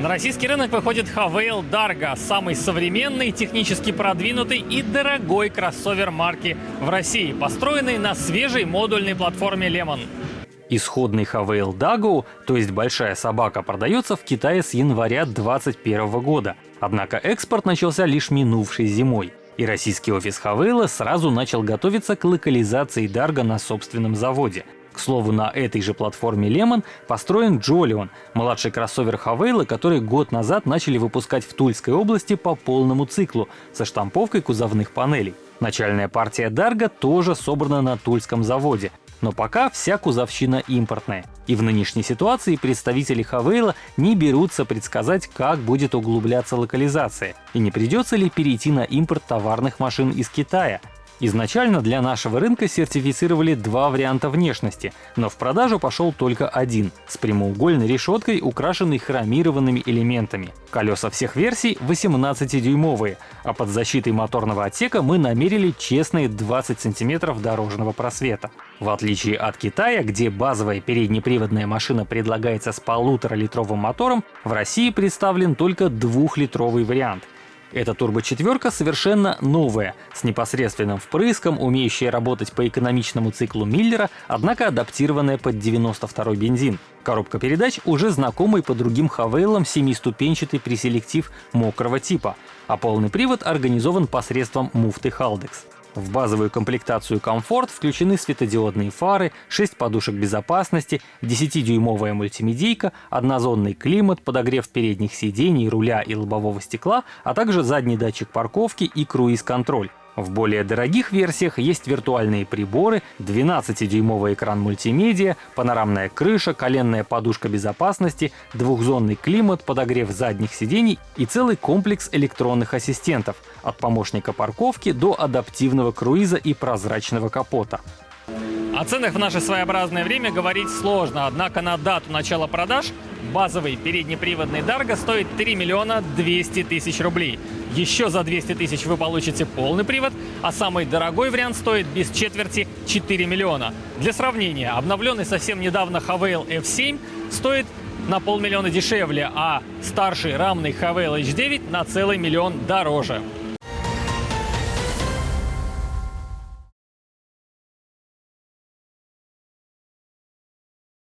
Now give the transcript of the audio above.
На российский рынок выходит Havail Dargo, самый современный, технически продвинутый и дорогой кроссовер марки в России, построенный на свежей модульной платформе Lemon. Исходный Havail Dago, то есть большая собака, продается в Китае с января 2021 года. Однако экспорт начался лишь минувшей зимой. И российский офис Хавейла сразу начал готовиться к локализации Дарго на собственном заводе. К слову, на этой же платформе Lemon построен Джолион, младший кроссовер Хавейла, который год назад начали выпускать в Тульской области по полному циклу со штамповкой кузовных панелей. Начальная партия Дарго тоже собрана на Тульском заводе, но пока вся кузовщина импортная. И в нынешней ситуации представители Хавейла не берутся предсказать, как будет углубляться локализация, и не придется ли перейти на импорт товарных машин из Китая, Изначально для нашего рынка сертифицировали два варианта внешности, но в продажу пошел только один — с прямоугольной решеткой, украшенной хромированными элементами. Колеса всех версий 18-дюймовые, а под защитой моторного отсека мы намерили честные 20 сантиметров дорожного просвета. В отличие от Китая, где базовая переднеприводная машина предлагается с полуторалитровым мотором, в России представлен только двухлитровый вариант — эта турбочетверка совершенно новая, с непосредственным впрыском, умеющая работать по экономичному циклу Миллера, однако адаптированная под 92 бензин. Коробка передач уже знакомый по другим Хавейлам семиступенчатый преселектив мокрого типа, а полный привод организован посредством муфты Haldex. В базовую комплектацию комфорт включены светодиодные фары, 6 подушек безопасности, 10-дюймовая мультимедийка, однозонный климат, подогрев передних сидений, руля и лобового стекла, а также задний датчик парковки и круиз-контроль. В более дорогих версиях есть виртуальные приборы, 12-дюймовый экран мультимедиа, панорамная крыша, коленная подушка безопасности, двухзонный климат, подогрев задних сидений и целый комплекс электронных ассистентов от помощника парковки до адаптивного круиза и прозрачного капота. О ценах в наше своеобразное время говорить сложно, однако на дату начала продаж базовый переднеприводный Дарго стоит 3 миллиона 200 тысяч рублей. Еще за 200 тысяч вы получите полный привод, а самый дорогой вариант стоит без четверти 4 миллиона. Для сравнения, обновленный совсем недавно Havail F7 стоит на полмиллиона дешевле, а старший рамный Havail H9 на целый миллион дороже.